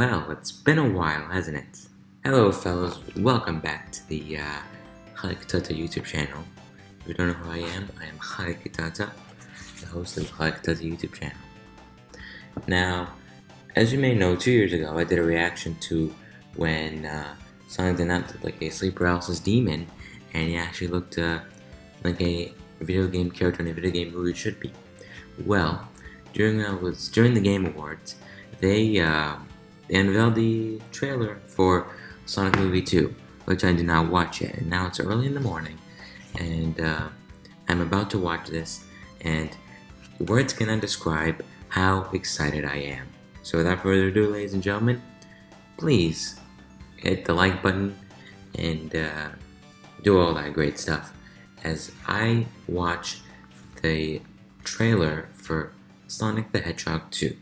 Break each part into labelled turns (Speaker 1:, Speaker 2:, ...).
Speaker 1: Well, it's been a while, hasn't it? Hello, fellows. Welcome back to the uh, Halakatata YouTube channel. If you don't know who I am, I am Halakatata, the host of the Halakatata YouTube channel. Now, as you may know, two years ago, I did a reaction to when uh, Sonic did not look like a sleep paralysis demon, and he actually looked uh, like a video game character in a video game movie should be. Well, during uh, was during the Game Awards, they uh, they unveiled the trailer for Sonic Movie 2, which I did not watch yet. And now it's early in the morning, and uh, I'm about to watch this, and words cannot describe how excited I am. So without further ado, ladies and gentlemen, please hit the like button and uh, do all that great stuff as I watch the trailer for Sonic the Hedgehog 2.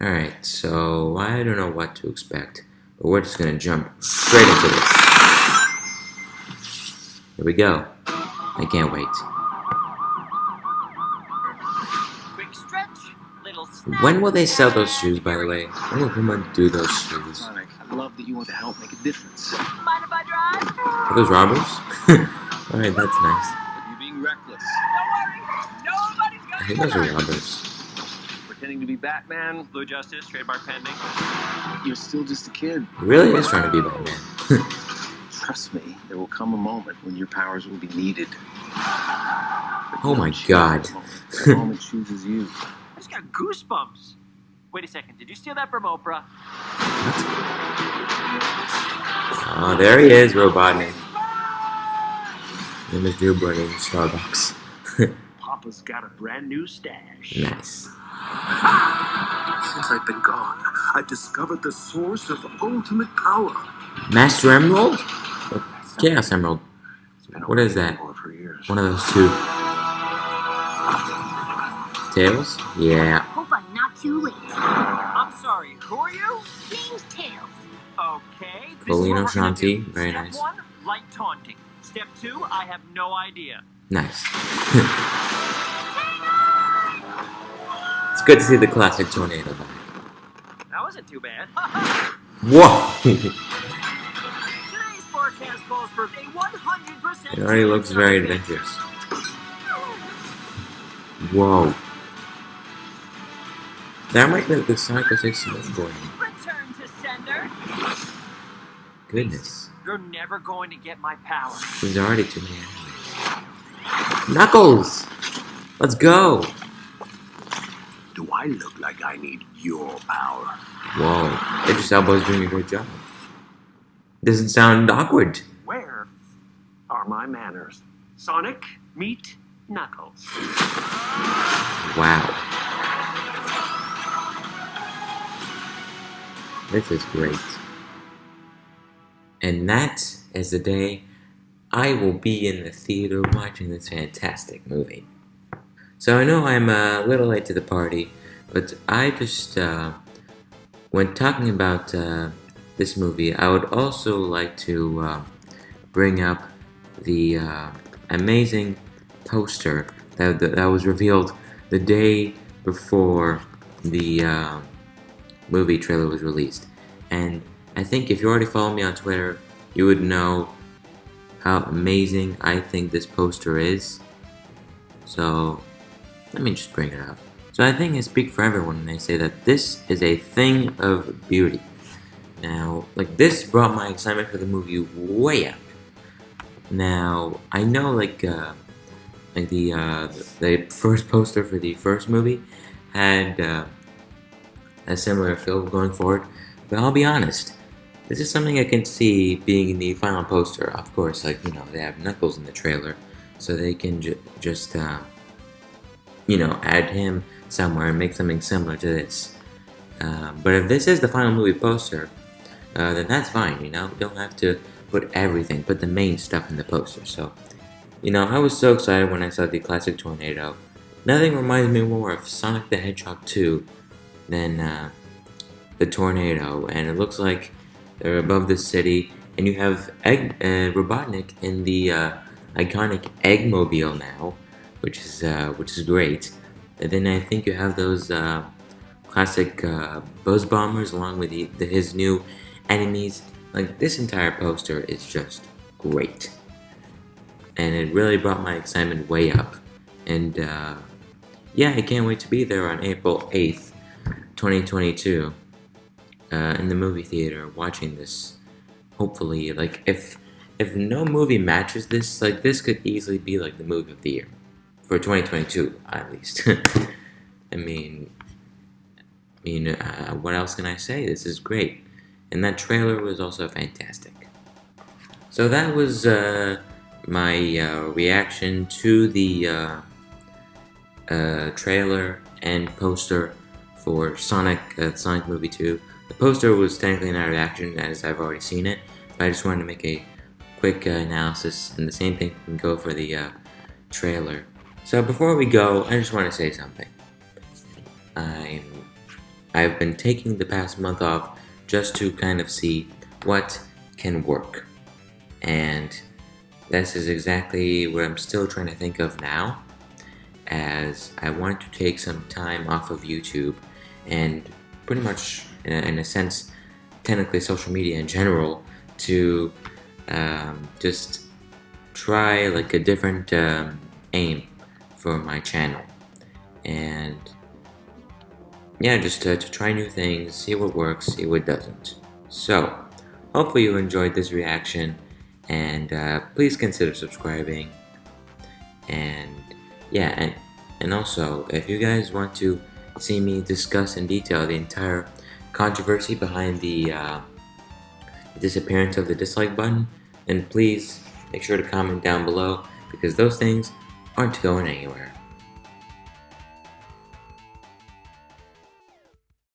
Speaker 1: Alright, so I don't know what to expect, but we're just gonna jump straight into this. Here we go. I can't wait.
Speaker 2: Quick stretch, little snap.
Speaker 1: When will they sell those shoes, by the way? When will Puma do those shoes?
Speaker 3: Sonic, I love that you want to help make a difference.
Speaker 2: Mind if I drive?
Speaker 1: Are those robbers? Alright, that's nice.
Speaker 3: You're being reckless.
Speaker 2: Don't worry, nobody's gonna
Speaker 1: I think those are robbers.
Speaker 3: Pretending to be Batman.
Speaker 2: Blue Justice, trademark pending.
Speaker 3: You're still just a kid.
Speaker 1: He really is trying to be Batman.
Speaker 3: Trust me, there will come a moment when your powers will be needed.
Speaker 1: Oh my God.
Speaker 3: The moment chooses you.
Speaker 2: I just got goosebumps. Wait a second, did you steal that from Oprah?
Speaker 1: Oh, there he is, Robotnik. Name is Drew Brody in Starbucks.
Speaker 2: Papa's got a brand new stash.
Speaker 1: nice.
Speaker 4: Since I've been gone, I've discovered the source of ultimate power.
Speaker 1: Master Emerald? Or Chaos Emerald?
Speaker 4: It's been
Speaker 1: What is that?
Speaker 4: for for years.
Speaker 1: One of those two. Tails? Yeah.
Speaker 5: Hope I'm not too late.
Speaker 2: I'm sorry, who are you?
Speaker 5: Name's Tails.
Speaker 2: Okay. this is
Speaker 1: Colino
Speaker 2: what
Speaker 1: Shanti, very
Speaker 2: Step
Speaker 1: nice.
Speaker 2: one, light taunting. Step two, I have no idea.
Speaker 1: Nice. good to see the classic tornado back.
Speaker 2: That wasn't too bad.
Speaker 1: Whoa!
Speaker 2: Today's forecast calls for a 100%
Speaker 1: it already looks very adventurous. Whoa. That might be the Psycho 6 snowboarding.
Speaker 2: Return to sender.
Speaker 1: Goodness.
Speaker 2: You're never going to get my power.
Speaker 1: There's already too many enemies. Knuckles! Let's go!
Speaker 4: I look like I need your power?
Speaker 1: Whoa. Idris Elba's doing a great job. Doesn't sound awkward.
Speaker 2: Where are my manners? Sonic, meet Knuckles.
Speaker 1: Wow. This is great. And that is the day I will be in the theater watching this fantastic movie. So I know I'm a little late to the party, but I just, uh, when talking about uh, this movie, I would also like to uh, bring up the uh, amazing poster that, that was revealed the day before the uh, movie trailer was released. And I think if you already follow me on Twitter, you would know how amazing I think this poster is. So let me just bring it up. So I think I speak for everyone when I say that this is a thing of beauty. Now, like this brought my excitement for the movie way up. Now, I know like uh, like the uh, the first poster for the first movie had uh, a similar feel going forward, but I'll be honest, this is something I can see being in the final poster. Of course, like you know they have Knuckles in the trailer, so they can ju just uh, you know add him somewhere and make something similar to this. Uh, but if this is the final movie poster, uh, then that's fine. You know, you don't have to put everything, put the main stuff in the poster. So, you know, I was so excited when I saw the classic tornado. Nothing reminds me more of Sonic the Hedgehog 2 than uh, the tornado, and it looks like they're above the city, and you have Egg uh, Robotnik in the uh, iconic Eggmobile now, which is uh, which is great. And then I think you have those uh, classic uh, Buzz Bombers along with the, the, his new enemies. Like this entire poster is just great, and it really brought my excitement way up. And uh, yeah, I can't wait to be there on April 8th, 2022, uh, in the movie theater watching this. Hopefully, like if if no movie matches this, like this could easily be like the movie of the year for 2022 at least. I mean, I mean, uh, what else can I say? This is great, and that trailer was also fantastic. So that was uh, my uh, reaction to the uh, uh, trailer and poster for Sonic uh, Sonic Movie 2. The poster was technically not a reaction as I've already seen it, but I just wanted to make a quick analysis, and the same thing can go for the trailer. So before we go, I just want to say something. I'm, I've been taking the past month off just to kind of see what can work. And this is exactly what I'm still trying to think of now, as I want to take some time off of YouTube and pretty much, in a, in a sense, technically social media in general, to um, just try like a different um, aim for my channel. And yeah, just to, to try new things, see what works, see what doesn't. So, hopefully you enjoyed this reaction, and uh, please consider subscribing. And yeah, and, and also, if you guys want to see me discuss in detail the entire controversy behind the, uh, the disappearance of the dislike button, then please make sure to comment down below because those things aren't going anywhere.